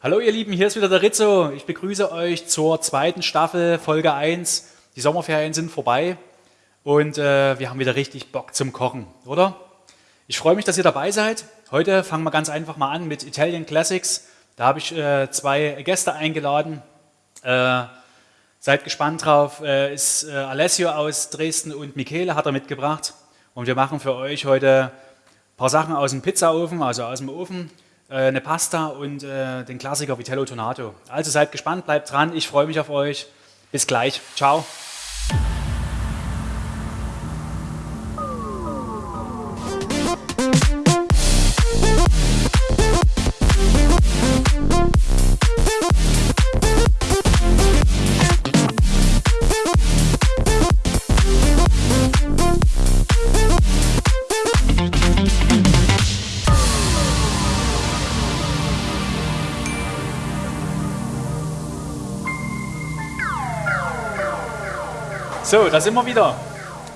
Hallo ihr Lieben, hier ist wieder der Rizzo. Ich begrüße euch zur zweiten Staffel, Folge 1. Die Sommerferien sind vorbei und äh, wir haben wieder richtig Bock zum Kochen, oder? Ich freue mich, dass ihr dabei seid. Heute fangen wir ganz einfach mal an mit Italian Classics. Da habe ich äh, zwei Gäste eingeladen. Äh, seid gespannt drauf. Äh, ist äh, Alessio aus Dresden und Michele hat er mitgebracht. Und wir machen für euch heute ein paar Sachen aus dem Pizzaofen, also aus dem Ofen. Äh, eine Pasta und äh, den Klassiker Vitello Tonato. Also seid gespannt, bleibt dran, ich freue mich auf euch. Bis gleich, ciao. So, da sind wir wieder.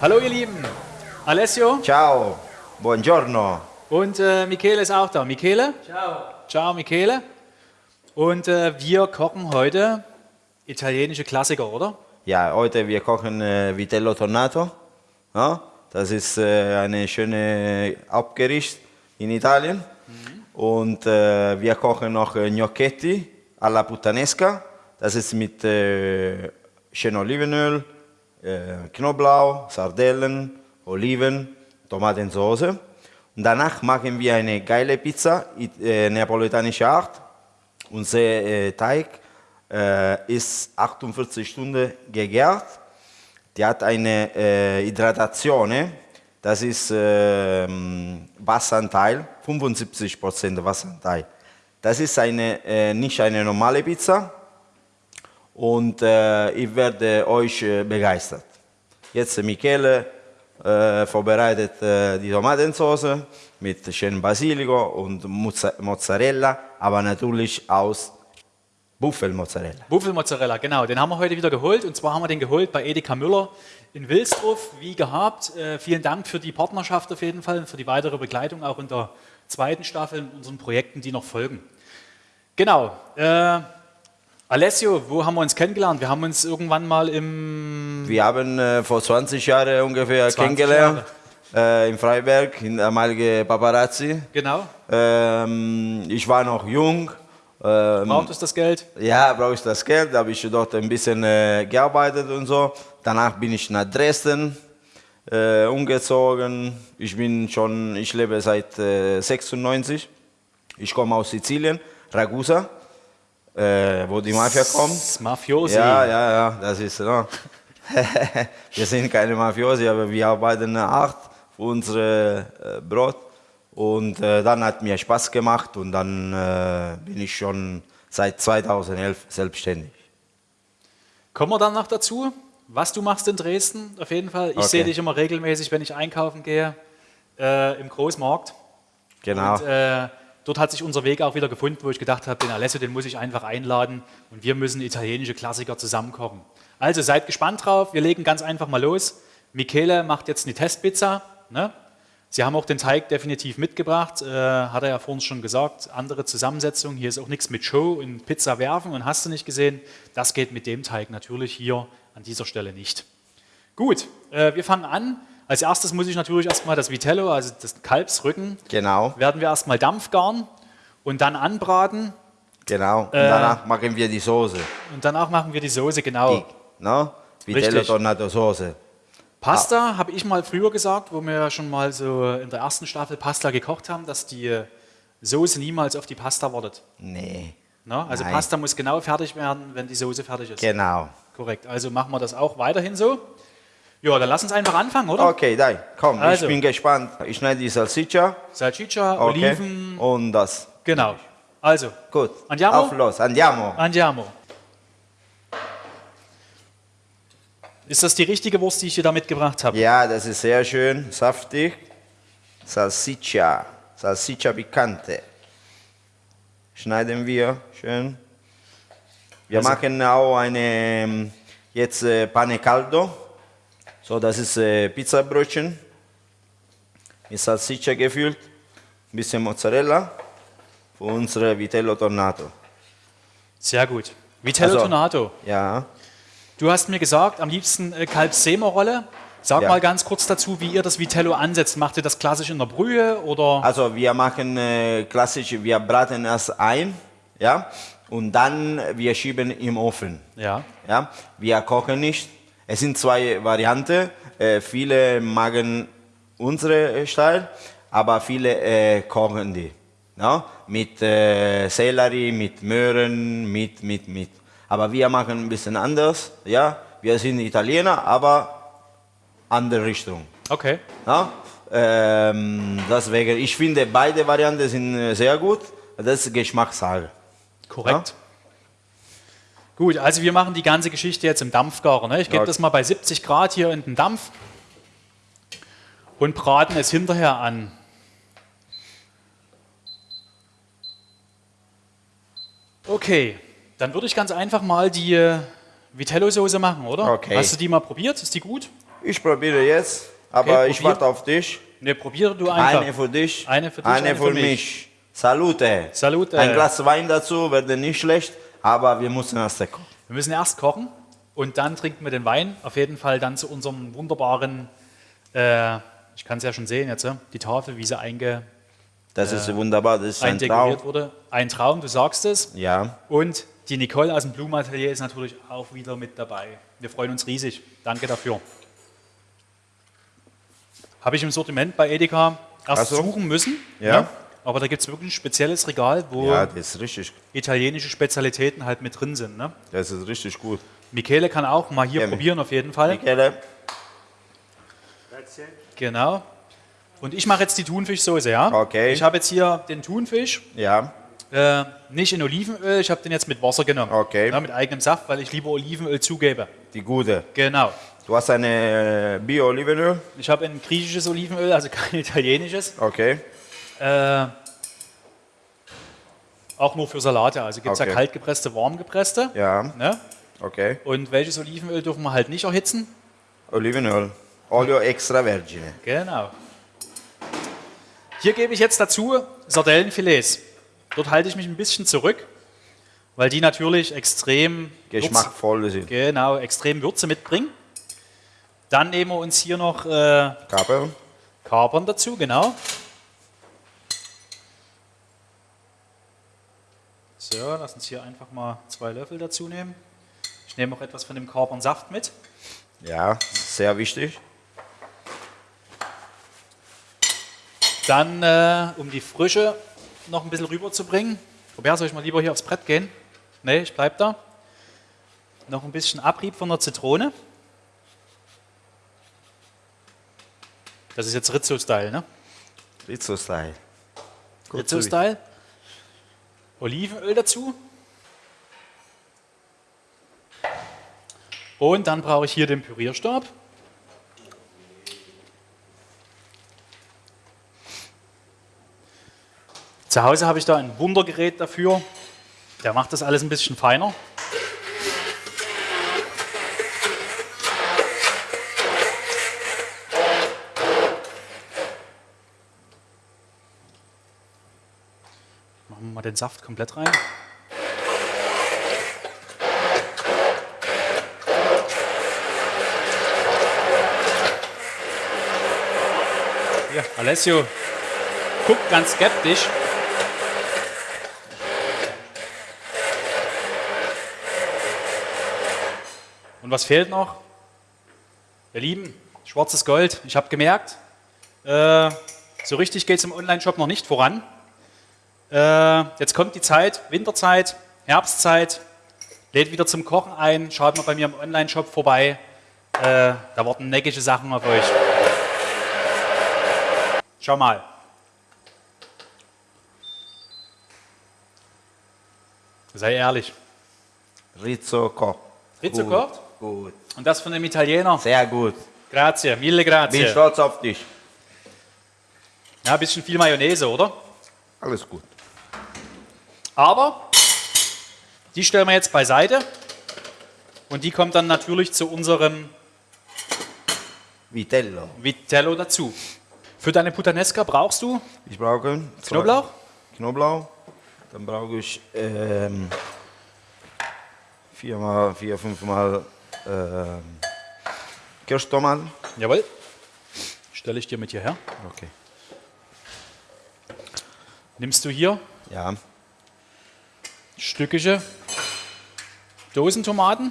Hallo ihr Lieben. Alessio Ciao, buongiorno. und äh, Michele ist auch da. Michele? Ciao. Ciao Michele. Und äh, wir kochen heute italienische Klassiker, oder? Ja, heute wir kochen äh, Vitello Tornato. Ja, das ist äh, eine schöne Abgericht in Italien. Und äh, wir kochen noch äh, Gnocchetti alla puttanesca. Das ist mit äh, schön Olivenöl, äh, Knoblauch, Sardellen, Oliven, Tomatensauce. Und danach machen wir eine geile Pizza, äh, neapolitanische Art. Unser äh, Teig äh, ist 48 Stunden gegart. Die hat eine äh, Hydratation, das ist ähm, Wasseranteil, 75% Wasseranteil. Das ist eine, äh, nicht eine normale Pizza und äh, ich werde euch äh, begeistert. Jetzt äh, Michele äh, vorbereitet äh, die Tomatensauce mit schönem Basilico und Mozza- Mozzarella, aber natürlich aus Buffelmozzarella. Buffelmozzarella, genau. Den haben wir heute wieder geholt. Und zwar haben wir den geholt bei Edeka Müller in Wilsdruff, wie gehabt. Äh, vielen Dank für die Partnerschaft auf jeden Fall und für die weitere Begleitung auch in der zweiten Staffel in unseren Projekten, die noch folgen. Genau. Alessio, wo haben wir uns kennengelernt? Wir haben uns irgendwann mal im Wir haben äh, vor 20 Jahren ungefähr 20 kennengelernt äh, in Freiberg, in der ehemaligen Paparazzi. Genau. Ähm, ich war noch jung. Ähm, Braucht es das Geld? ja, brauche ich das Geld, habe ich dort ein bisschen äh, gearbeitet und so. Danach bin ich nach Dresden äh, umgezogen. Ich bin schon, ich lebe seit äh, 96. Ich komme aus Sizilien, Ragusa, äh, wo die Mafia kommt. Mafiosi. Ja, ja, ja, das ist no. Wir sind keine Mafiosi, aber wir arbeiten hart für unser äh, Brot. Und äh, dann hat mir Spaß gemacht und dann äh, bin ich schon seit 2011 selbstständig. Kommen wir dann noch dazu, was du machst in Dresden, auf jeden Fall. Ich Okay. sehe dich immer regelmäßig, wenn ich einkaufen gehe, äh, im Großmarkt. Genau. Und äh, dort hat sich unser Weg auch wieder gefunden, wo ich gedacht habe, den Alessio, den muss ich einfach einladen und wir müssen italienische Klassiker zusammen kochen. Also seid gespannt drauf, wir legen ganz einfach mal los. Michele macht jetzt eine Testpizza. Ne? Sie haben auch den Teig definitiv mitgebracht, äh, hat er ja vorhin schon gesagt. Andere Zusammensetzung, hier ist auch nichts mit Show und Pizza werfen und hast du nicht gesehen. Das geht mit dem Teig natürlich hier an dieser Stelle nicht. Gut, äh, wir fangen an. Als erstes muss ich natürlich erstmal das Vitello, also das Kalbsrücken, Genau, werden wir erstmal Dampfgaren und dann anbraten genau. Und Äh. danach machen wir die Soße. und danach machen wir die Soße, genau. Die, no? Vitello Richtig. Tornato Soße. Pasta habe ich mal früher gesagt, wo wir ja schon mal so in der ersten Staffel Pasta gekocht haben, dass die Soße niemals auf die Pasta wartet. Nee, Ne? Also Nein. Pasta muss genau fertig werden, wenn die Soße fertig ist. genau. Korrekt. Also machen wir das auch weiterhin so. Ja, dann lass uns einfach anfangen, oder? Okay, dai, komm, Also. ich bin gespannt. Ich schneide die Salsiccia. Salchicha, Okay. Oliven, Und das. genau. Also, Gut. Andiamo? Auf los, andiamo. andiamo. Ist das die richtige Wurst, die ich dir da mitgebracht habe? Ja, das ist sehr schön, saftig. Salsiccia, Salsiccia picante. Schneiden wir schön. Wir Also- machen auch eine ähm, jetzt äh, Pane caldo. So, das ist äh, Pizzabrötchen mit Salsiccia gefüllt, ein bisschen Mozzarella für unsere Vitello Tornato. Sehr gut. Vitello Also- Tonato. Ja. Du hast mir gesagt, am liebsten äh, Kalbssemerrolle. Sag Ja. mal ganz kurz dazu, wie ihr das Vitello ansetzt. Macht ihr das klassisch in der Brühe oder? Also wir machen äh, klassisch, wir braten erst ein, ja, und dann wir schieben im Ofen. Ja. Ja, wir kochen nicht. Es sind zwei Varianten. Äh, viele magen unsere Style, aber viele äh, kochen die. Ja? Mit äh, Sellerie, mit Möhren, mit, mit, mit. Aber wir machen ein bisschen anders. Ja? Wir sind Italiener, aber andere Richtung. Okay. Ja? Ähm, deswegen, ich finde, beide Varianten sind äh, sehr gut. Das ist Geschmackssache. Korrekt. Gut, also wir machen die ganze Geschichte jetzt im Dampfgarer. Ne? Ich gebe Ja. das mal bei 70 Grad hier in den Dampf und braten es hinterher an. Okay, dann würde ich ganz einfach mal die äh, Vitello-Soße machen, oder? Okay. Hast du die mal probiert? Ist die gut? Ich probiere jetzt, aber Okay, ich warte auf dich. Ne, probiere du einfach. Eine für dich, Eine für dich, eine, eine für, für mich. mich. Salute. Salute. Ein Glas Wein dazu wäre nicht schlecht, aber wir müssen erst kochen. Wir müssen erst kochen und dann trinken wir den Wein. Auf jeden Fall dann zu unserem wunderbaren, äh, ich kann es ja schon sehen jetzt, die Tafel, wie sie einge, Das ist wunderbar, das ist ein Traum. wurde. Ein Traum, du sagst es. Ja, Und die Nicole aus dem Blumenatelier ist natürlich auch wieder mit dabei. Wir freuen uns riesig. Danke dafür. Habe ich im Sortiment bei Edeka erst so. suchen müssen. Ja. ne? Aber da gibt es wirklich ein spezielles Regal, wo ja, italienische Spezialitäten halt mit drin sind. Ne? das ist richtig gut. Michele kann auch mal hier Gerne. probieren, auf jeden Fall. Michele, Genau. Und ich mache jetzt die Thunfischsoße, ja? Okay. Ich habe jetzt hier den Thunfisch, ja, äh, nicht in Olivenöl, ich habe den jetzt mit Wasser genommen. Okay. Ja, mit eigenem Saft, weil ich lieber Olivenöl zugebe. die gute. Genau. Du hast eine äh, Bio-Olivenöl, Ich habe ein griechisches Olivenöl, also kein italienisches. okay. Äh, auch nur für Salate. Also gibt es Okay. ja kaltgepresste, warmgepresste. Ja, Ne? okay. Und welches Olivenöl dürfen wir halt nicht erhitzen? Olivenöl, Olio extravergine. Genau. Hier gebe ich jetzt dazu Sardellenfilets. Dort halte ich mich ein bisschen zurück, weil die natürlich extrem Würze, Geschmackvoll sind. genau, extrem Würze mitbringen. Dann nehmen wir uns hier noch äh, Kapern, Kapern dazu, genau. So, lass uns hier einfach mal zwei Löffel dazu nehmen. Ich nehme auch etwas von dem Kapernsaft mit. ja, sehr wichtig. Dann, äh, um die Frische noch ein bisschen rüberzubringen. Robert, soll ich mal lieber hier aufs Brett gehen? Nee, ich bleib da. Noch ein bisschen Abrieb von der Zitrone. Das ist jetzt Rizzo-Style, ne? Rizzo-Style. Rizzo-Style. Olivenöl dazu. Und dann brauche ich hier den Pürierstab. Zu Hause habe ich da ein Wundergerät dafür. Der macht das alles ein bisschen feiner. Mal den Saft komplett rein. Hier, Alessio guckt ganz skeptisch. Und was fehlt noch? Ihr Lieben, schwarzes Gold. Ich habe gemerkt, äh, so richtig geht es im Online-Shop noch nicht voran. Äh, jetzt kommt die Zeit, Winterzeit, Herbstzeit, lädt wieder zum Kochen ein. Schaut mal bei mir im Online-Shop vorbei. Äh, da warten neckische Sachen auf euch. Schau mal. Sei ehrlich. Rizzo kocht. Rizzo Gut? Gut. Und das von dem Italiener. Sehr gut. Grazie, mille Bin grazie. stolz auf dich. Ja, ein bisschen viel Mayonnaise, oder? Alles gut. Aber die stellen wir jetzt beiseite. Und die kommt dann natürlich zu unserem Vitello. Vitello dazu. Für deine Puttanesca brauchst du Ich brauche Knoblauch, Knoblauch. Dann brauche ich ähm, viermal, vier, fünfmal äh, Kirschtomaten. Jawohl. Stelle ich dir mit hierher. Okay. Nimmst du hier Ja. Stückige Dosentomaten.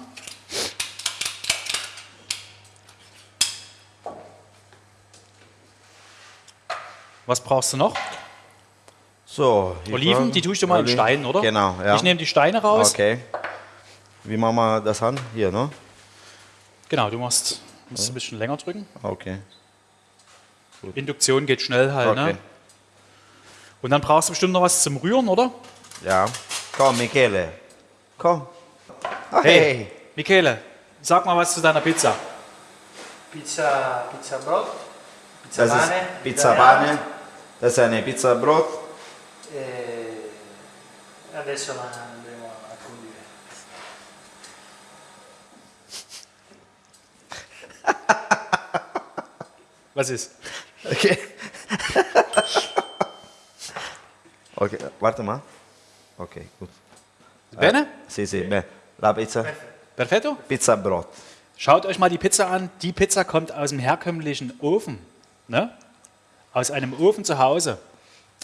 Was brauchst du noch? So. Oliven, die tue ich dir mal in Oli- Steinen, oder? Genau, ja. Ich nehme die Steine raus. Okay. Wie machen wir das an? Hier, ne? Genau, du machst, musst ein bisschen länger drücken. Okay. Induktion geht schnell halt, Okay. ne? Und dann brauchst du bestimmt noch was zum Rühren, oder? Ja. Komm, Michele. Komm. Hey, Michele, sag mal was zu deiner Pizza. Pizza, Pizza Brot, Pizza Das ist Pane, Pizza. Pane. Das ist eine Pizza Brot. E adesso la andremo a condire. Was ist? Okay. okay, warte mal. Okay, gut. Bene? Sì, sì, beh. La pizza? Perfetto? Pizza Brot. Schaut euch mal die Pizza an. Die Pizza kommt aus dem herkömmlichen Ofen. Ne? Aus einem Ofen zu Hause.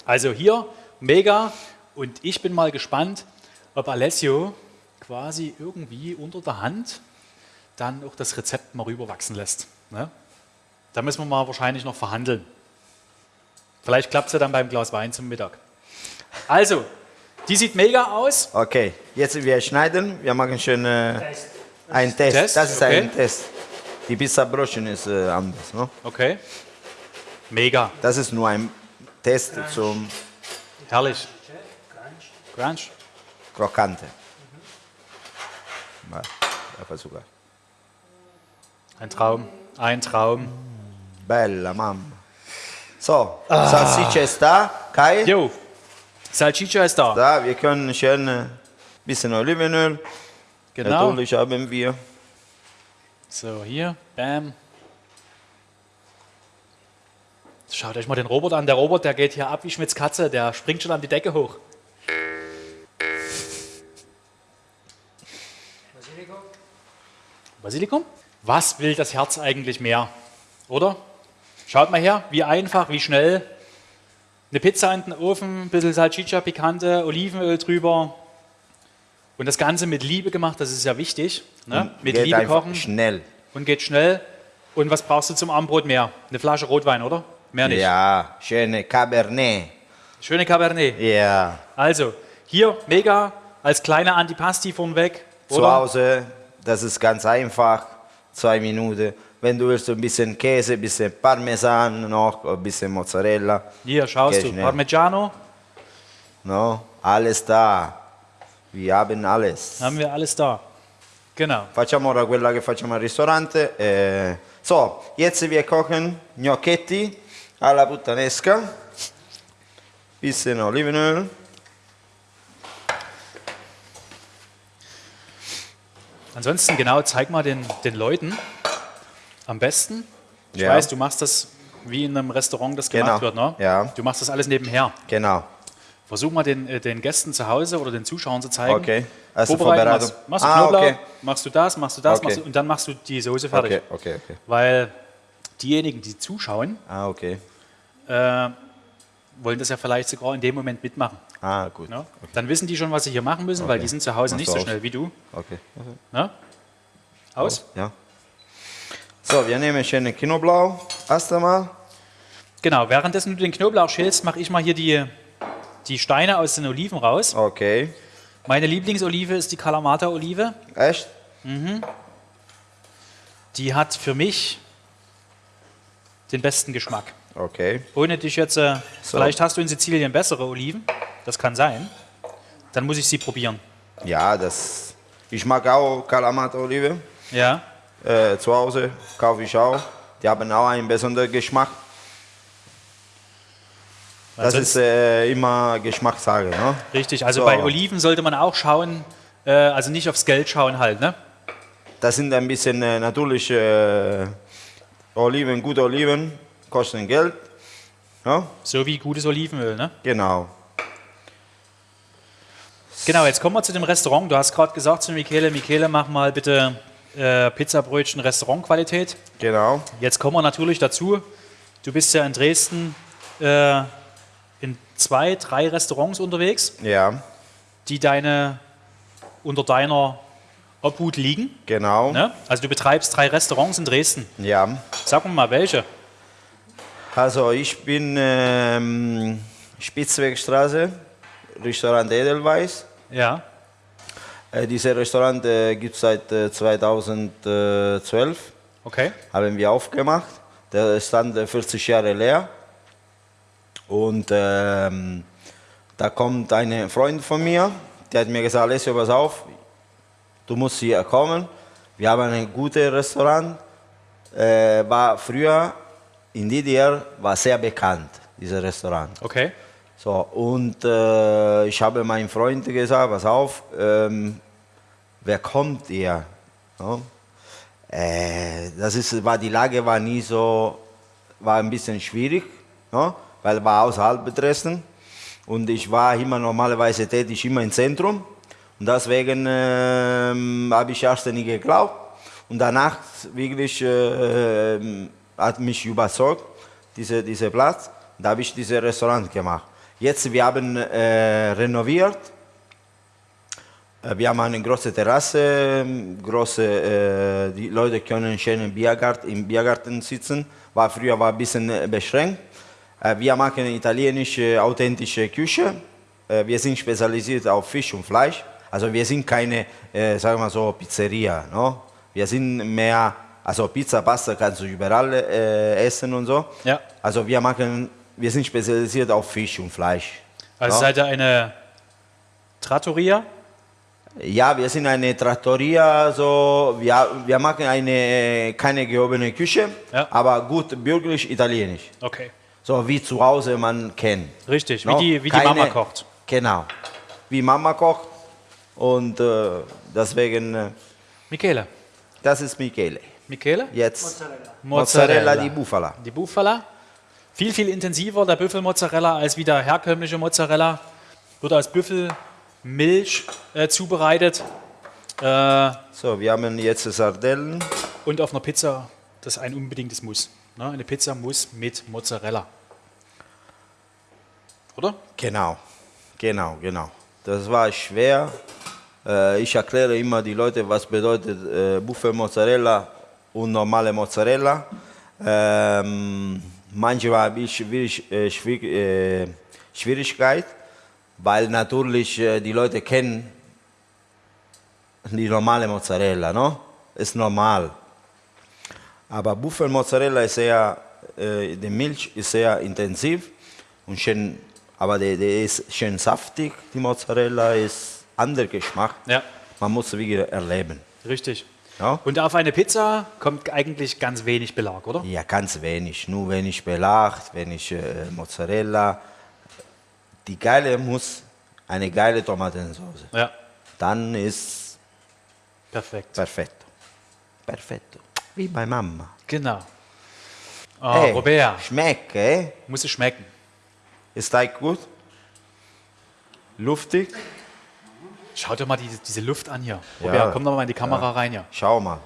Also hier mega. Und ich bin mal gespannt, ob Alessio quasi irgendwie unter der Hand dann auch das Rezept mal rüberwachsen lässt. Ne? Da müssen wir mal wahrscheinlich noch verhandeln. Vielleicht klappt es ja dann beim Glas Wein zum Mittag. Also, die sieht mega aus. Okay, jetzt wir schneiden. Wir machen schön äh, Test. einen Test. Test, Das ist okay. ein Test. Die Pizza Brötchen ist äh, anders. Ne? Okay. Mega. Das ist nur ein Test zum Herrlich. Crunch. Crunch. Mal, ja, versuche. Ein Traum. Ein Traum. Bella mamma. So, Salsiccia ist da. Kai? Jo, Salchicha ist da. Da, wir können schön ein bisschen Olivenöl. Genau. Natürlich haben wir. So, hier, bam. Schaut euch mal den Robert an. Der Robert, der geht hier ab wie Schmitz Katze. Der springt schon an die Decke hoch. Basilico. Basilikum? Was will das Herz eigentlich mehr? Oder? Schaut mal her, wie einfach, wie schnell. Eine Pizza in den Ofen, ein bisschen Salchicha, Pikante, Olivenöl drüber. Und das Ganze mit Liebe gemacht, das ist ja wichtig. Ne? Mit Geht Liebe kochen. Schnell. und geht schnell. Und was brauchst du zum Abendbrot mehr? Eine Flasche Rotwein, oder? Mehr nicht. Ja, schöne Cabernet. Schöne Cabernet. Ja. Also, hier mega als kleine Antipasti vornweg. Zu? Hause, das ist ganz einfach. Zwei Minuten. Wenn du willst, ein bisschen Käse, ein bisschen Parmesan noch, ein bisschen Mozzarella. Hier, schaust Geht du. Parmigiano, No? Alles da. Wir haben alles. haben wir alles da. Genau. Facciamo ora quella che facciamo al ristorante. eh. So, jetzt wir kochen gnocchetti alla puttanesca. Bisschen Olivenöl. Ansonsten, genau, zeig mal den, den Leuten am besten. Ich Ja. weiß, du machst das wie in einem Restaurant das Genau. gemacht wird, ne? Ja. Du machst das alles nebenher. Genau. Versuch mal den, äh, den Gästen zu Hause oder den Zuschauern zu zeigen. Okay. Also Vorbereitung. machst, machst du Ah, Knoblauch, okay. machst du das, machst du das, Okay. machst du, und dann machst du die Soße fertig. Okay, okay, okay. Weil diejenigen, die zuschauen, Ah, okay. äh, wollen das ja vielleicht sogar in dem Moment mitmachen. Ah, gut. Ne? Dann wissen die schon, was sie hier machen müssen, weil Okay. die sind zu Hause Machst nicht so aus. schnell wie du. Okay. Ne? Aus? Ja. So, wir nehmen schöne Knoblauch. Erst einmal. Genau, währenddessen du den Knoblauch schälst, mache ich mal hier die, die Steine aus den Oliven raus. Okay. Meine Lieblingsolive ist die Kalamata-Olive. Echt? Die hat für mich den besten Geschmack. Okay. Ohne dich jetzt, äh, So. vielleicht hast du in Sizilien bessere Oliven, das kann sein. Dann muss ich sie probieren. Ja, das. Ich mag auch Kalamata-Olive. Ja, Äh, zu Hause kaufe ich auch. Die haben auch einen besonderen Geschmack. Das Also ist äh, immer Geschmackssache. Ne? richtig. Also So. bei Oliven sollte man auch schauen, äh, also nicht aufs Geld schauen halt, ne? Das sind ein bisschen äh, natürlich äh, Oliven, gute Oliven, kosten Geld. Ja? So wie gutes Olivenöl, ne? Genau. Genau, jetzt kommen wir zu dem Restaurant. Du hast gerade gesagt zu Michele, Michele, mach mal bitte äh, Pizzabrötchen Restaurantqualität. Genau. Jetzt kommen wir natürlich dazu. Du bist ja in Dresden äh, in zwei, drei Restaurants unterwegs, Ja, die deine unter deiner Obhut liegen. genau. Ne? Also du betreibst drei Restaurants in Dresden. Ja. Sag mir mal welche. Also ich bin ähm, Spitzwegstraße, Restaurant Edelweiss. Ja. Äh, dieses Restaurant äh, gibt es seit äh, 2012, Okay. haben wir aufgemacht. Der stand äh, 40 Jahre leer. Und ähm, da kommt ein Freund von mir, der hat mir gesagt, Alessio, pass auf, du musst hier kommen. Wir haben ein gutes Restaurant. Äh, war früher in DDR war sehr bekannt, dieses Restaurant. Okay. So, und äh, ich habe meinen Freund gesagt, pass auf, ähm, wer kommt ihr? Ja? Äh, das ist, war, die Lage war nie so, war ein bisschen schwierig, ja? weil war außerhalb Dresden und ich war immer normalerweise tätig immer im Zentrum und deswegen ähm, habe ich erst nie geglaubt und danach wirklich äh, ähm, hat mich überzeugt, diese, dieser Platz. Da habe ich dieses Restaurant gemacht. Jetzt, wir haben äh, renoviert. Wir haben eine große Terrasse, große, äh, die Leute können schön im Biergarten, im Biergarten sitzen. War früher war ein bisschen äh, beschränkt. Äh, wir machen italienische, authentische Küche. Äh, wir sind spezialisiert auf Fisch und Fleisch. Also wir sind keine, äh, sagen wir so, Pizzeria. No? Wir sind mehr, also Pizza, Pasta kannst du überall äh, essen und so. Ja. Also wir machen, wir sind spezialisiert auf Fisch und Fleisch. Also Ja. seid ihr eine Trattoria? Ja, wir sind eine Trattoria, so, wir, wir machen eine, keine gehobene Küche, Ja. aber gut bürgerlich italienisch. Okay. So wie zu Hause man kennt. Richtig, No? wie, die, wie die Keine- Mama kocht. Genau, wie Mama kocht und äh, deswegen, äh, Michele. das ist Michele. Michele? Jetzt Mozzarella. Mozzarella di Bufala. Die Bufala. Viel, viel intensiver der Büffelmozzarella als wie der herkömmliche Mozzarella. Wird aus Büffelmilch äh, zubereitet äh, So, wir haben jetzt Sardellen. und auf einer Pizza, das ist ein unbedingtes Muss. Ne? Eine Pizza muss mit Mozzarella. Oder? Genau, genau, genau. Das war schwer. Äh, ich erkläre immer die Leute, was bedeutet äh, Buffel Mozzarella und normale Mozzarella. Ähm, manchmal habe ich schwierig, äh, schwierig, äh, Schwierigkeit, weil natürlich äh, die Leute kennen die normale Mozzarella, no? Ist normal. Aber Buffel Mozzarella ist sehr, äh, die Milch ist sehr intensiv und schön, aber der, der ist schön saftig. Die Mozzarella ist anderer Geschmack. Ja, Man muss es wieder erleben. richtig. Ja? Und auf eine Pizza kommt eigentlich ganz wenig Belag, oder? Ja, ganz wenig. Nur wenig Belag, wenig äh, Mozzarella. Die geile muss eine geile Tomatensauce. Ja, Dann ist perfekt. perfetto. Perfetto. Wie bei Mama. Genau. Ah, Ey, Robert, Schmeckt, eh? muss es schmecken. Ist Teig gut? Luftig? Schau dir mal diese, diese Luft an hier. Ja. Robert, komm doch mal in die Kamera rein hier. Schau mal.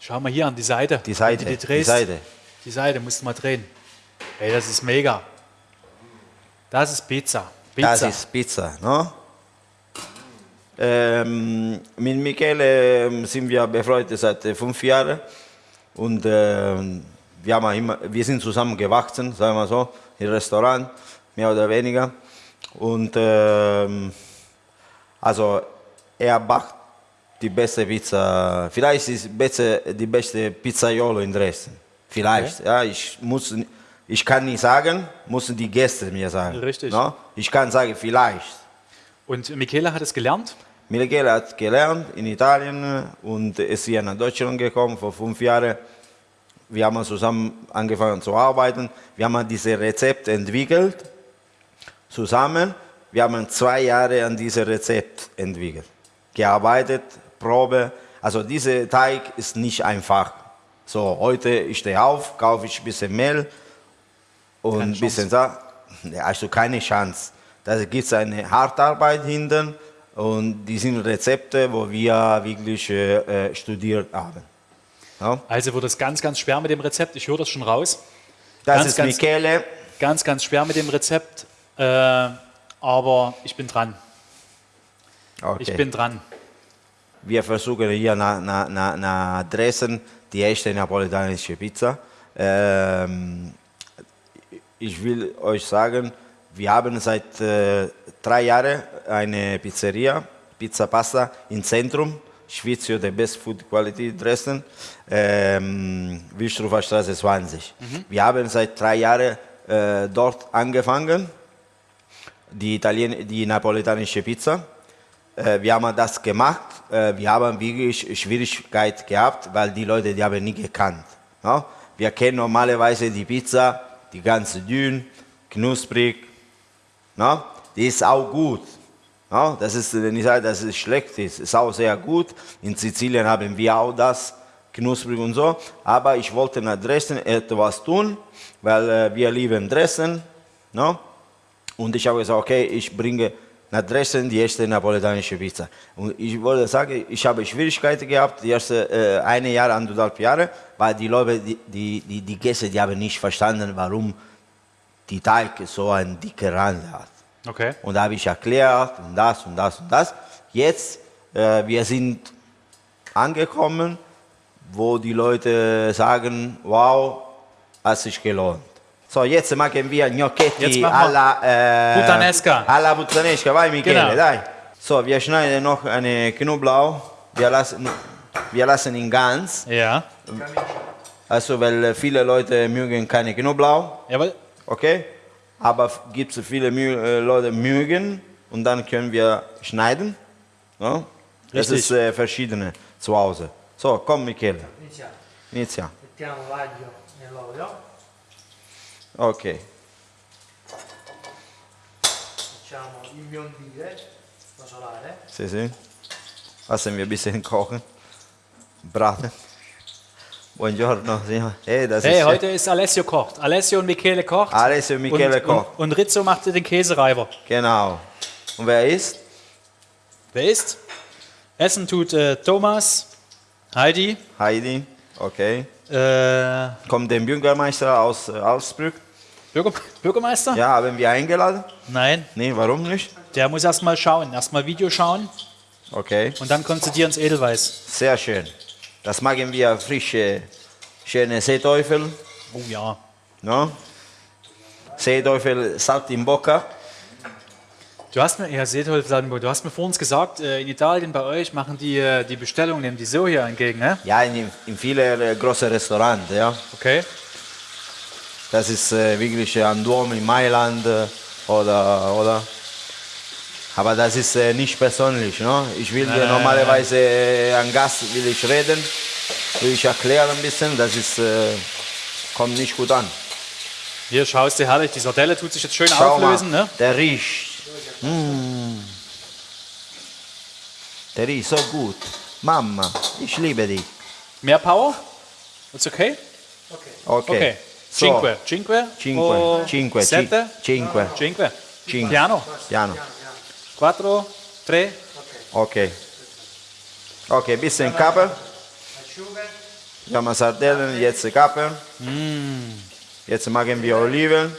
Schau mal hier an die Seite. Die Seite. Die, drehst, Seite. Die Seite, musst du mal drehen. Ey, das ist mega. Das ist Pizza. Pizza. Das ist Pizza, no? Ähm, mit Michele ähm, sind wir befreundet seit äh, fünf Jahren und ähm, wir, haben immer, wir sind zusammen gewachsen, sagen wir so, im Restaurant, mehr oder weniger. Und ähm, also er backt die beste Pizza, vielleicht ist es besser, die beste Pizzaiolo in Dresden. Vielleicht, ja, ich muss, ich kann nicht sagen, müssen die Gäste mir sagen. Richtig. No? Ich kann sagen, vielleicht. Und Michele hat es gelernt. Michele hat gelernt in Italien und ist hier nach Deutschland gekommen vor fünf Jahren. Wir haben zusammen angefangen zu arbeiten. Wir haben dieses Rezept entwickelt zusammen. Wir haben zwei Jahre an diesem Rezept entwickelt. Gearbeitet, Probe. Also dieser Teig ist nicht einfach. So, heute ich stehe auf, kaufe ich ein bisschen Mehl und ein bisschen da. Ja, Also keine Chance. Da gibt es eine Hartarbeit hinten Und die sind Rezepte, wo wir wirklich äh, äh, studiert haben. Ja? Also wird es ganz, ganz schwer mit dem Rezept. Ich höre das schon raus. Das Ganz, ist ganz- Michele. Ganz, ganz schwer mit dem Rezept. Äh, aber ich bin dran. Okay. Ich bin dran. Wir versuchen hier nach, nach, nach, nach Dresden die echte napolitanische Pizza. Ähm, ich will euch sagen, wir haben seit äh, drei Jahren eine Pizzeria, Pizza Pasta im Zentrum, Schwizio, der Best Food Quality Dresden, ähm, Wilstrofer Straße 20. Wir haben seit drei Jahren äh, dort angefangen, die, Italien die napolitanische Pizza. Äh, wir haben das gemacht. Äh, wir haben wirklich Schwierigkeit gehabt, weil die Leute die haben nie gekannt. Ja? Wir kennen normalerweise die Pizza, die ganz dünn, knusprig. Ja? Die ist auch gut. Ja? Das ist, wenn ich sage, dass es schlecht ist, ist auch sehr gut. In Sizilien haben wir auch das, knusprig und so. Aber ich wollte nach Dresden etwas tun, weil äh, wir lieben Dresden. No? Und ich habe gesagt, okay, ich bringe nach Dresden die erste napolitanische Pizza. Und ich wollte sagen, ich habe Schwierigkeiten gehabt, die ersten äh, eine Jahr, anderthalb Jahre, weil die Leute, die, die, die, die Gäste, die haben nicht verstanden, warum die Teig so einen dicken Rand hat. Okay. Und da habe ich erklärt und das und das und das. Jetzt, äh, wir sind angekommen, wo die Leute sagen, wow, hat sich gelohnt. So, jetzt machen wir Gnocchetti alla, äh, Puttanesca. alla puttanesca. Vai Michele, Genau. dai. So, wir schneiden noch eine Knoblauch. Wir lassen, wir lassen ihn ganz. Ja. Also, weil viele Leute mögen keine Knoblauch. Jawohl. Okay? Aber gibt es viele Mü äh, Leute mögen und dann können wir schneiden. Ja? Das ist äh, verschiedene zu Hause. So, komm Michele, Iniziamo. inizia. Mettiamo l'aglio nell'olio, Okay. facciamo imbiondire, rosolare. Sie sehen? Lassen wir ein bisschen kochen. Braten. Buongiorno. Ja. Hey, das Hey, ist heute ist Alessio kocht. Alessio und Michele kocht. Alessio und Michele und, kocht. Und, und Rizzo macht den Käsereiber. Genau. Und wer ist? Wer ist? Essen tut äh, Thomas, Heidi, Heidi. Okay. äh, Kommt der Bürgermeister aus äh, Augsburg? Bürger, Bürgermeister? Ja, haben wir eingeladen? Nein, Nee, warum nicht? der muss erst mal schauen. Erst mal Video schauen Okay. und dann kommt zu dir ins Edelweiß. Sehr schön. Das machen wir frische, schöne Seeteufel. Oh ja. No? Seeteufel Salt in Bocca. Du hast mir, ja, seht heute, du hast mir vor uns gesagt, äh, in Italien bei euch machen die äh, die Bestellung, nehmen die so hier entgegen, ne? Ja, in, in vielen äh, großen Restaurants. Ja. Okay. Das ist äh, wirklich äh, ein Dom in Mailand äh, oder, oder. Aber das ist äh, nicht persönlich. No? Ich will äh, normalerweise äh, an Gast will ich reden, will ich erklären ein bisschen. Das ist, äh, kommt nicht gut an. Hier schaust du herrlich, die Sardelle tut sich jetzt schön Schau auflösen, mal, ne? der riecht. Mm. Der riecht so gut. Mama, ich liebe dich. Mehr Power? It's okay? Okay. Okay. So, Cinque. Cinque. Cinque. o Cinque. ci- Sette. Cinque. Cinque. Cinque. Piano. Piano. Quattro. Tre. Okay. Okay, bisschen Kappe. Asciughe, Wir haben Sardellen, jetzt Kappe. Jetzt machen wir Oliven.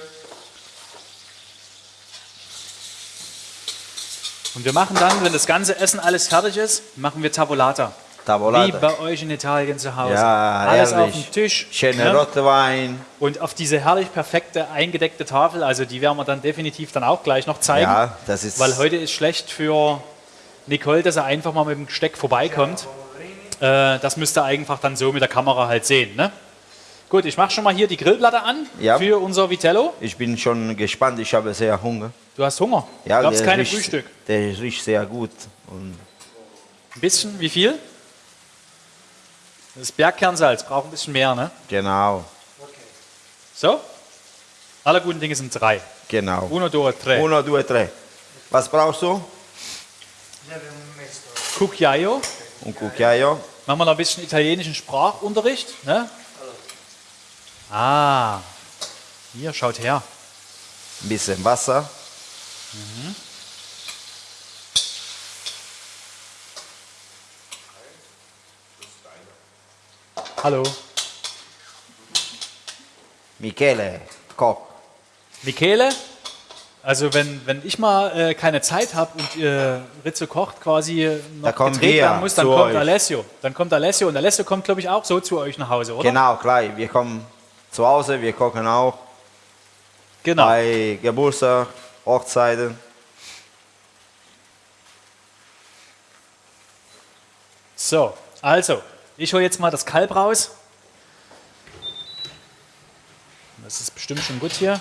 Und wir machen dann, wenn das ganze Essen alles fertig ist, machen wir Tavolata. Wie Tavolata. bei euch in Italien zu Hause. Ja, alles herrlich. auf dem Tisch. Schöner ne? Rotwein. Und auf diese herrlich perfekte eingedeckte Tafel, also die werden wir dann definitiv dann auch gleich noch zeigen. Ja, das ist. Weil heute ist schlecht für Nicole, dass er einfach mal mit dem Gesteck vorbeikommt. Äh, das müsst ihr einfach dann so mit der Kamera halt sehen. Ne? Gut, ich mache schon mal hier die Grillplatte an Ja. für unser Vitello. Ich bin schon gespannt, ich habe sehr Hunger. Du hast Hunger. Ja, Gab es riecht, Frühstück. Der riecht sehr gut. Und Ein bisschen, wie viel? Das Bergkernsalz braucht ein bisschen mehr, ne? genau, So? Alle guten Dinge sind drei. genau. Uno, due, tre. Uno, due, tre. Was brauchst du? Cucchiaio. Un cucchiaio. Machen wir noch ein bisschen italienischen Sprachunterricht. Ne? Ah, hier, schaut her. Ein bisschen Wasser. Hallo. Michele, Koch. Michele, also wenn, wenn ich mal äh, keine Zeit habe und äh, Rizzo kocht quasi noch Da gedreht werden muss, dann kommt euch. Alessio. Dann kommt Alessio und Alessio kommt, glaube ich, auch so zu euch nach Hause, oder? Genau, klar. Wir kommen zu Hause, wir kochen auch Genau. bei Geburtstag, Hochzeiten. So, also, ich hole jetzt mal das Kalb raus. Das ist bestimmt schon gut hier.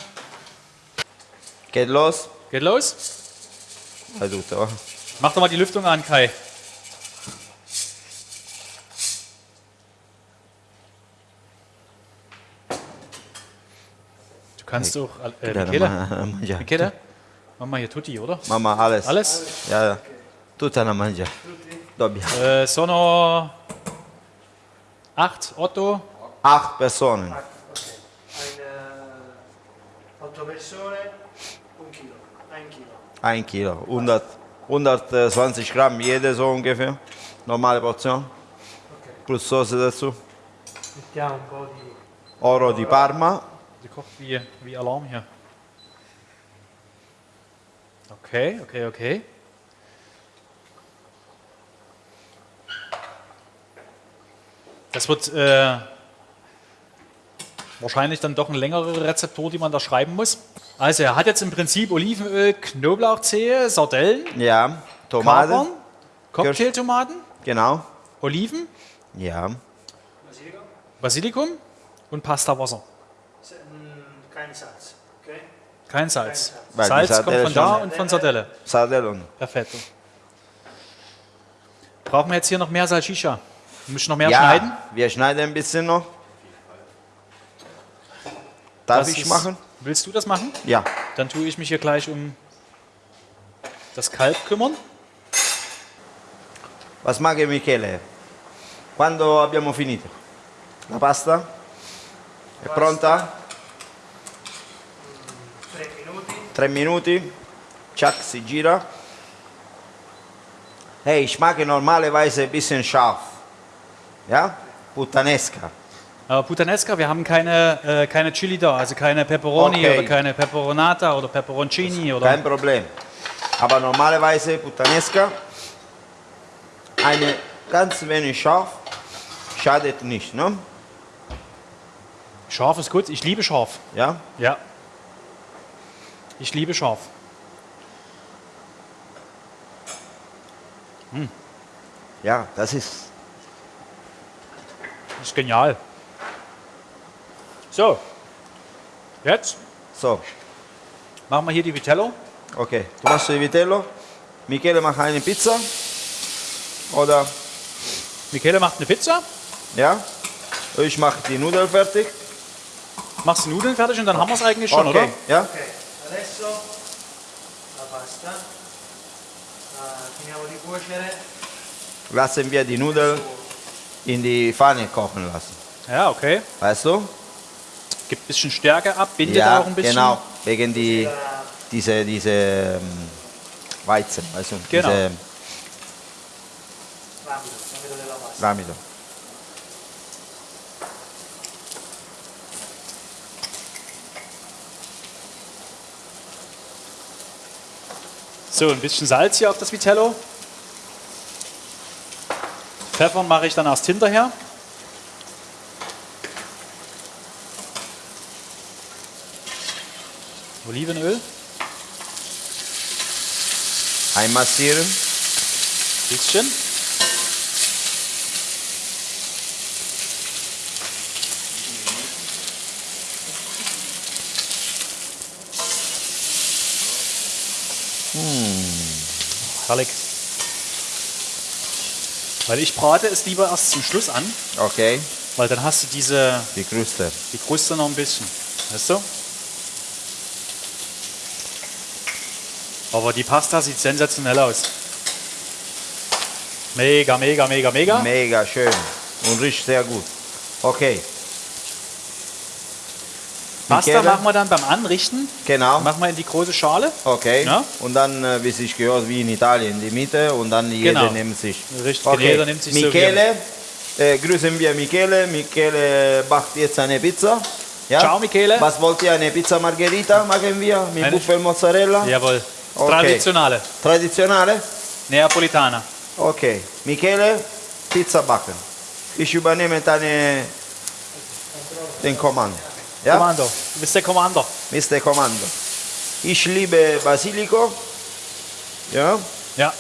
Geht los. Geht los. Tutto. va. Mach doch mal die Lüftung an, Kai. Du kannst auch. Äh, Dai, Michele? Mach mal hier Tutti, oder? Mamma, alles. Alles? Ja, ja. Tutta da mangiare. Dobbiamo. Äh, sono. Acht, Otto. Acht Personen. Ein äh, 8 persone, un chilo, ein Kilo. Ein Kilo. 100, 120 Gramm jede so ungefähr. Normale Portion. Plus Soße dazu. Mettiamo un po' di... Oro di Parma. Die kocht wie, wie Alarm hier. Okay, okay, okay. Das wird äh, wahrscheinlich dann doch eine längere Rezeptur, die man da schreiben muss. Also er hat jetzt im Prinzip Olivenöl, Knoblauchzehe, Sardellen, Ja. Tomate. Kapern, Cocktailtomaten, Genau. Oliven, Ja. Basilico? Basilikum und Pastawasser. Se- kein Salz, ok? Kein Salz. Weil die Salz kommt von da und von Sardelle. Sardellen. Perfekt. Brauchen wir jetzt hier noch mehr Salsiccia? Ich noch mehr ja. schneiden? Wir schneiden ein bisschen noch. Darf Das ich ist- machen? Willst du das machen? Ja. Dann tue ich mich hier gleich um das Kalb kümmern. Was mag Michele? Quando abbiamo finito? La pasta? È pronta? 3 minuti. Tre minuti. Chuck si gira. Hey, ich mag normalerweise ein bisschen scharf. Ja? Puttanesca. Aber Puttanesca, wir haben keine, äh, keine Chili da, also keine Pepperoni Okay. oder keine Pepperonata oder Pepperoncini oder. Kein Problem. Aber normalerweise Puttanesca. Eine ganz wenig scharf. Schadet nicht, ne? Scharf ist gut, ich liebe scharf. Ja? Ja. Ich liebe scharf. Ja, das ist. Das ist genial. So. Jetzt So, machen wir hier die Vitello. okay. Du machst die Vitello. Michele macht eine Pizza. Oder, Michele macht eine Pizza. ja? Ich mache die Nudeln fertig. Machst die Nudeln fertig und dann haben wir es eigentlich schon, okay, oder? ja? Ok, adesso la pasta la finiamo di cuocere. Lassen wir die Nudeln in die Pfanne kochen lassen. Ja, okay. Weißt du? Gibt ein bisschen Stärke ab, bindet ja, auch ein bisschen. genau. Wegen die, diese, diese ähm, Weizen, weißt du? Genau. Diese pasta. Ramido. So, ein bisschen Salz hier auf das Vitello. Pfeffern mache ich dann erst hinterher. Olivenöl, Einmassieren. bisschen. Herrlich. Weil ich brate es lieber erst zum Schluss an, Okay. weil dann hast du diese Die Kruste. die Kruste noch ein bisschen. Weißt du? Aber die Pasta sieht sensationell aus. Mega, mega, mega, mega. Mega schön. Und riecht sehr gut. Okay. Pasta machen wir dann beim Anrichten. Genau. Machen wir in die große Schale. Okay. Ja? Und dann, äh, wie sich gehört, wie in Italien, die Mitte und dann jeder Genau. nimmt sich. Richtig, okay. jeder nimmt sich so, Michele, Äh, grüßen wir Michele. Michele backt jetzt eine Pizza. Ja? Ciao, Michele. Was wollt ihr? Eine Pizza Margherita machen wir mit Eine- Buffelmozzarella? Jawohl. Okay. Traditionale. Traditionale? Neapolitaner. Okay. Michele, Pizza backen. Ich übernehme deine, den Kommando. Ja? Kommando. Der Kommando. Mr. Kommando. Ich liebe Basilico. Ja? Ja.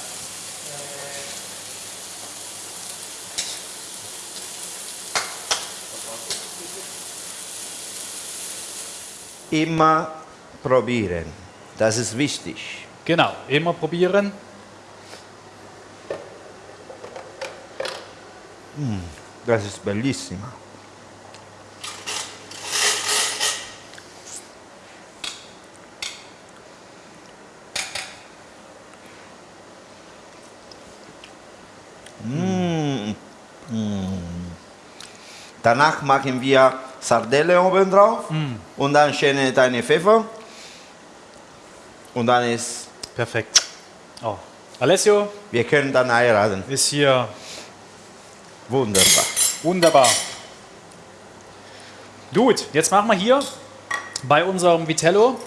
Immer probieren. Das ist wichtig. Genau. Immer probieren. Das ist bellissimo. Mm. Mm. Danach machen wir Sardelle oben drauf und dann schöne deine Pfeffer und dann ist, Perfekt. Oh. Alessio wir können dann heiraten. ist hier Wunderbar. wunderbar. Gut, jetzt machen wir hier bei unserem Vitello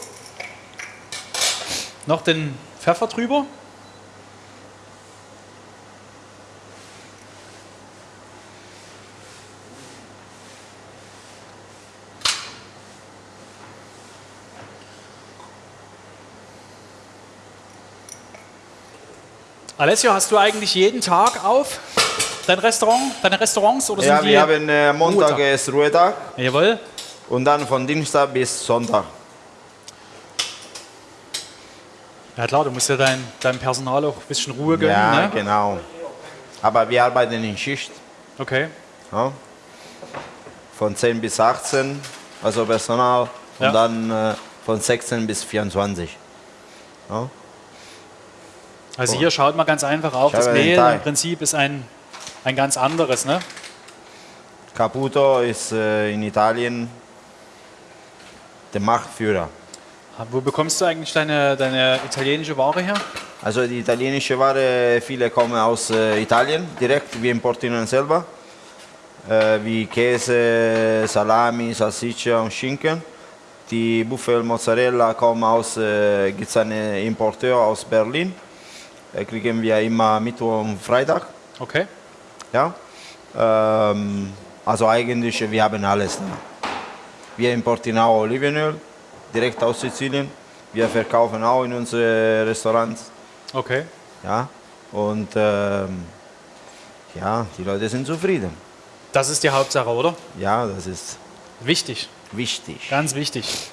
noch den Pfeffer drüber. Alessio, hast du eigentlich jeden Tag auf dein Restaurant, deine Restaurants oder Ja, sind die wir haben äh, Montag Montag? ist Ruhetag Jawohl. und dann von Dienstag bis Sonntag. Ja klar, du musst ja dein, deinem Personal auch ein bisschen Ruhe gönnen. Ja, ne? genau. Aber wir arbeiten in Schicht. Okay. Ja? Von 10 bis 18, also Personal. Und Ja. dann äh, von 16 bis 24. Ja? Also hier schaut man ganz einfach auf, Ich das Mehl im Prinzip ist ein, ein ganz anderes. Ne? Caputo ist äh, in Italien der Marktführer. Wo bekommst du eigentlich deine, deine italienische Ware her? Also die italienische Ware, viele kommen aus äh, Italien direkt, wir importieren selber. Äh, wie Käse, Salami, Salsiccia und Schinken. Die Buffelmozzarella kommen aus, äh, gibt es einen Importeur aus Berlin. Äh, kriegen wir immer Mittwoch und Freitag. Okay. Ja? Ähm, also eigentlich, wir haben alles. Da. Wir importieren auch Olivenöl direkt aus Sizilien. Wir verkaufen auch in unsere Restaurants. Okay. Ja? Und ähm, ja, die Leute sind zufrieden. Das ist die Hauptsache, oder? Ja, das ist Wichtig. wichtig. Ganz wichtig.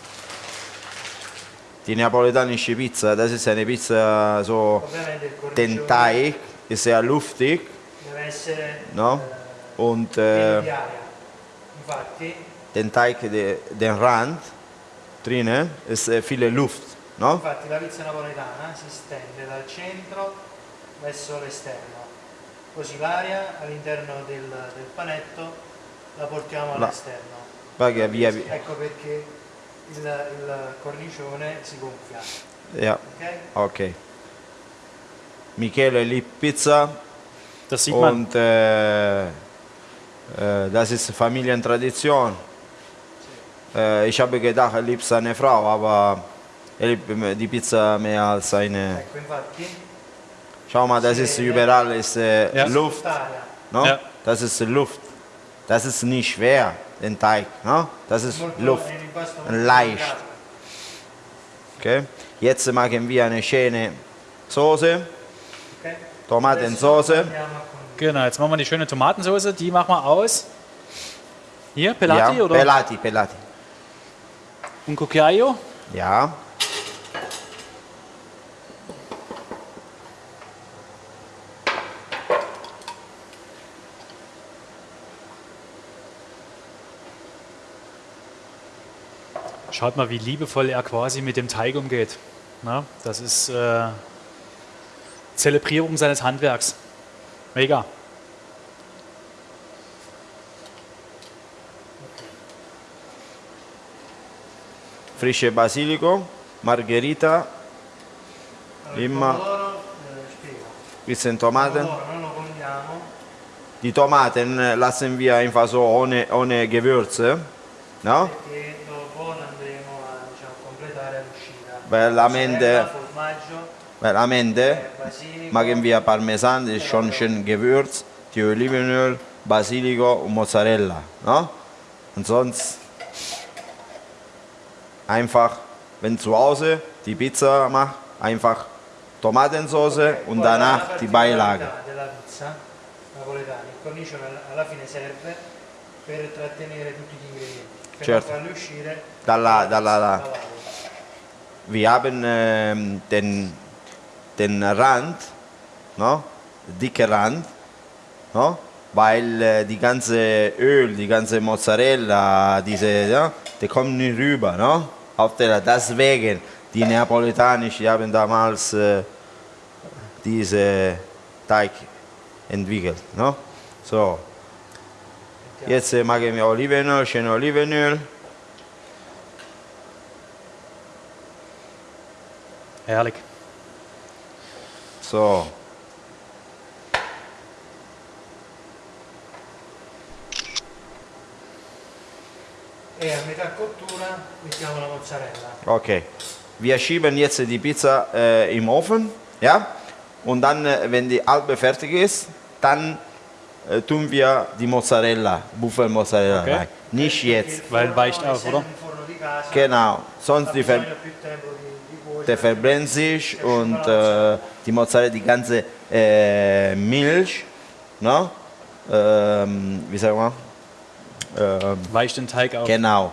Die neapolitanische Pizza, das ist eine Pizza so, Ovviamente il cornicione den Teig ist sehr luftig. deve essere No? Und pieno äh, di aria. Infatti, den Teig, de, den Rand drinnen ist äh, viele Luft. No? infatti la pizza napoletana si stende dal centro verso l'esterno. Così l'aria all'interno del, del panetto la portiamo La- all'esterno. Perché via, Ecco perché il, il cornicione si gonfia. ja, Ok? okay. Michele liebt Pizza Das sieht man. und äh, äh, das ist Familientradition. Äh, ich habe gedacht, er liebt seine Frau, aber er liebt die Pizza mehr als seine. Ecco, infatti, Schau mal, das ist überall ist, äh, Ja. Luft. No? Ja. Das ist Luft. Das ist nicht schwer, den Teig. No? Das ist Luft. Leicht. Okay? Jetzt machen wir eine schöne Soße, condire. Genau, jetzt machen wir die schöne Tomatensauce. Die machen wir aus. Hier, Pelati ja, oder? Pelati, Pelati. Un cucchiaio. Ja. Schaut mal, wie liebevoll er quasi mit dem Teig umgeht. Na, das ist äh, Zelebrierung seines Handwerks. Mega. Frische Basilico, Margherita, Allora, il Imma. pomodoro, eh, spiego. bisschen Tomaten. die Tomaten äh, lassen wir einfach so ohne, ohne Gewürze. No? Perché dopo andremo a diciamo, completare l'uscita. Weil am Ende, Mozzarella, formaggio, weil am Ende basilico, machen wir Parmesan, das ist schon schön Gewürz, die Olivenöl, Basilico und Mozzarella. No? Und sonst einfach, wenn zu Hause die Pizza macht, einfach Tomatensauce und Poi la danach die Beilage. particolarità della pizza napoletana, il cornice alla- alla fine serve per trattenere tutti gli ingredienti, per Certo. Dalla- dalla- dall'aria. Wir haben ähm, den, den Rand, no? dicke Rand, no? weil äh, die ganze Öl, die ganze Mozzarella, diese, ja, die kommen nicht rüber. No? Auf der, deswegen, die Neapolitanisch, die haben damals äh, diese Teig entwickelt. No? So, jetzt äh, machen wir Olivenöl, schön Olivenöl. Herrlich. So, E a metà cottura mettiamo la mozzarella. Okay. Wir schieben jetzt die Pizza äh, im Ofen, ja? Und dann, äh, wenn die halbe fertig ist, dann äh, tun wir die Mozzarella, Buffelmozzarella Okay. rein. Nicht jetzt. Weil weicht auf, oder? Genau. Sonst die ver der verbrennt sich und äh, die Mozzarella, die ganze äh, Milch, ne? Ähm, wie sagen wir? Ähm, Weicht den Teig auf. genau.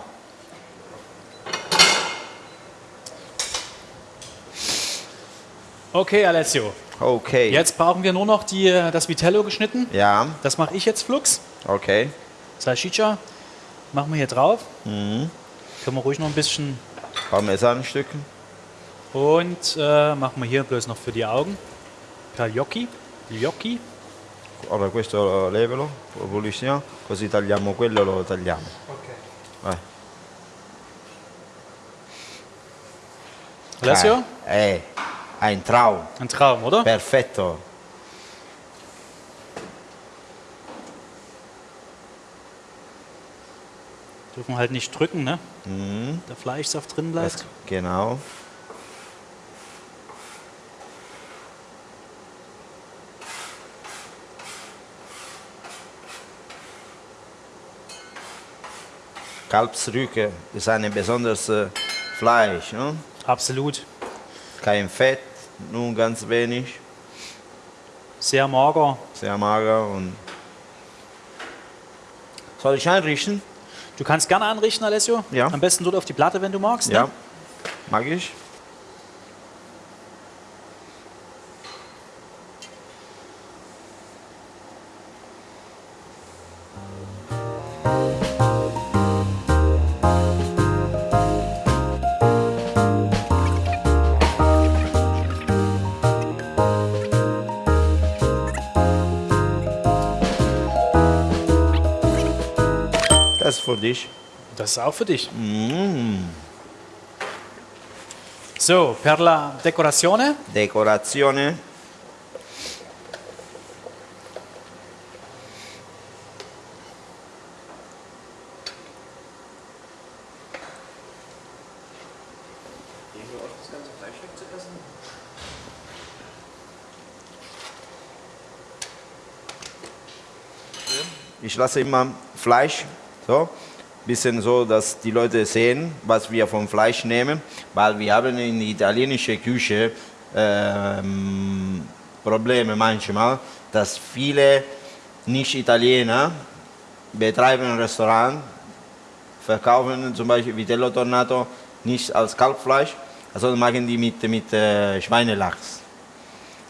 Okay, Alessio. Okay. Jetzt brauchen wir nur noch die, das Vitello geschnitten. Ja, Das mache ich jetzt flugs. okay. Salchicha machen wir hier drauf. Mhm. Können wir ruhig noch ein bisschen. Parmesanstücken. Und äh, machen wir hier bloß noch für die Augen. Cagliocchi. Gnocchi. Allora questo levelo, lo pulissimo, così tagliamo quello e lo tagliamo. Ok. Vai. Alessio? Eh, ein Traum. Ein Traum, oder? Perfetto. Dürfen halt nicht drücken, ne? Mhm. Der Fleischsaft drin Das, bleibt. genau. Kalbsrücken ist ein besonderes äh, Fleisch. Ne? Absolut. Kein Fett, nur ganz wenig, Sehr mager. sehr mager. Und Soll ich einrichten? Du kannst gerne anrichten, Alessio. Ja. Am besten dort auf die Platte, wenn du magst. Ja, Ne? mag ich. Für dich. Das ist auch für dich. Mm. So, per la decorazione Decorazione. Ich lasse immer Fleisch so, bisschen so, dass die Leute sehen, was wir vom Fleisch nehmen, weil wir haben in der italienischen Küche ähm, Probleme manchmal, dass viele Nicht-Italiener betreiben ein Restaurant, verkaufen zum Beispiel Vitello Tornato nicht als Kalbfleisch, sondern machen die mit, mit äh, Schweinelachs.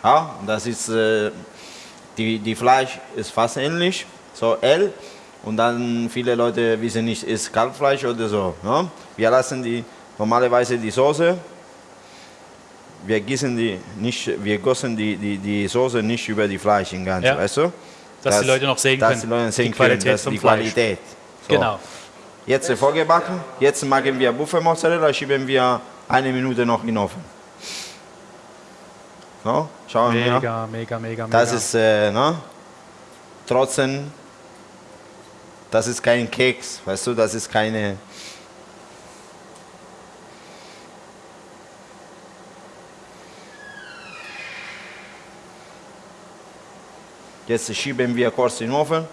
Ja, das ist, äh, die, die Fleisch ist fast ähnlich, so L. Und dann viele Leute wissen nicht, ist Kalbfleisch oder so. Ne? Wir lassen die normalerweise die Soße. Wir gießen die nicht, wir gossen die, die, die Soße nicht über die Fleisch im Ganzen, Ja. weißt du? Dass die Leute noch sehen dass können, Die Leute sehen die Qualität können, dass vom die Fleisch. Qualität. So. Genau. Jetzt vorgebacken. Jetzt machen wir Buffelmozzarella, schieben wir eine Minute noch in den Ofen. So, schauen wir. Mega, mega, mega, mega. Das ist, äh, ne? trotzdem, das ist kein Keks, weißt du, das ist keine. Jetzt schieben wir kurz in den Ofen.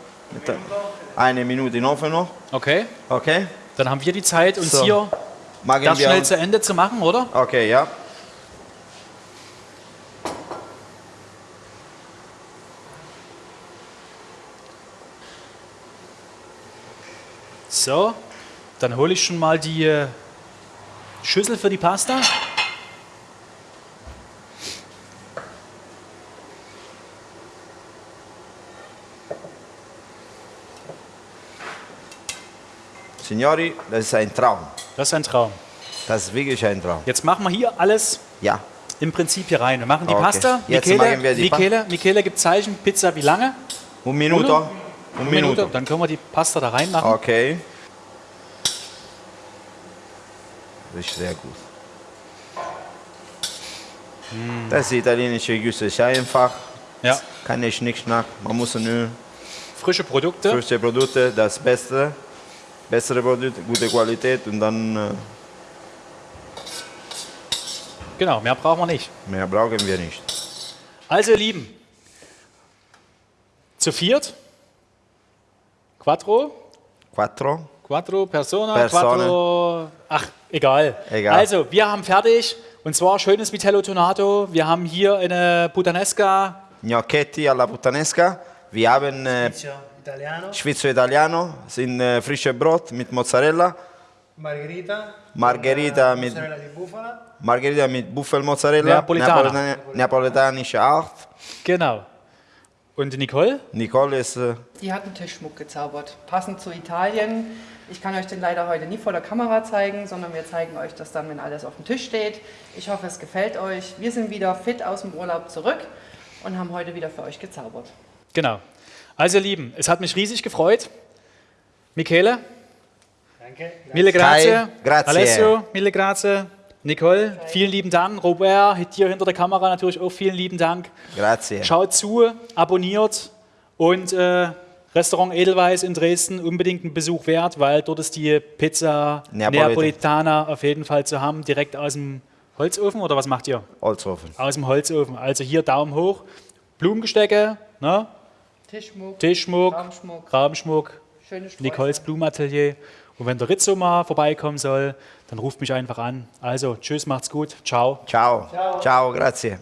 Eine Minute in den Ofen noch. Okay, Okay? dann haben wir die Zeit, uns So. hier Machen wir schnell zu Ende zu machen, oder? Okay, ja. So, dann hole ich schon mal die äh, Schüssel für die Pasta. Signori, das ist ein Traum. Das ist ein Traum. Das ist wirklich ein Traum. Jetzt machen wir hier alles Ja. im Prinzip hier rein. Wir machen die Okay. Pasta. Jetzt Michele, machen wir die Pa- Michele, Michele gibt Zeichen, Pizza wie lange? Un minuto? Uno? Un Eine minuto. Dann können wir die Pasta da reinmachen. Okay. Das ist sehr gut. Das italienische Güsse ist einfach. Ja, Keine Schnickschnack. Man muss nur frische Produkte. frische Produkte, das Beste. Bessere Produkte, gute Qualität und dann äh, Genau, mehr brauchen wir nicht. mehr brauchen wir nicht. Also ihr Lieben, zu viert, Quattro, Quattro. Quattro Persona, Persone. Quattro, ach, egal. Egal. Also, wir haben fertig, und zwar schönes Vitello Tonato. Wir haben hier eine Puttanesca, Gnocchetti alla puttanesca. Wir haben äh, italiano, Schwitzo Italiano, sind äh, frische Brot mit Mozzarella. margherita, Margherita mit- mozzarella di bufala, Margherita mit Buffelmozzarella. Neapolitana. Napolitani- Neapolitanische Art. genau. Und Nicole? Nicole ist äh, Die hat einen Tischschmuck gezaubert, passend zu Italien. Ich kann euch den leider heute nie vor der Kamera zeigen, sondern wir zeigen euch das dann, wenn alles auf dem Tisch steht. Ich hoffe, es gefällt euch. Wir sind wieder fit aus dem Urlaub zurück und haben heute wieder für euch gezaubert. Genau. Also ihr Lieben, es hat mich riesig gefreut. Michele, anche mille grazie. Kai, grazie. Alessio, mille grazie. Nicole, vielen lieben Dank. Robert, hier hinter der Kamera natürlich auch vielen lieben Dank. grazie. Schaut zu, abonniert und äh, Restaurant Edelweiss in Dresden unbedingt einen Besuch wert, weil dort ist die Pizza Neapolitan. Neapolitana auf jeden Fall zu haben, direkt aus dem Holzofen oder was macht ihr? Holzofen. Aus dem Holzofen. Also hier Daumen hoch, Blumengestecke, ne? Tischschmuck, Tischschmuck, Raumschmuck, Sträuße. Nicoles Blumenatelier. Und wenn der Rizzo mal vorbeikommen soll, dann ruft mich einfach an. Also, tschüss, macht's gut, ciao. Ciao. Ciao, grazie.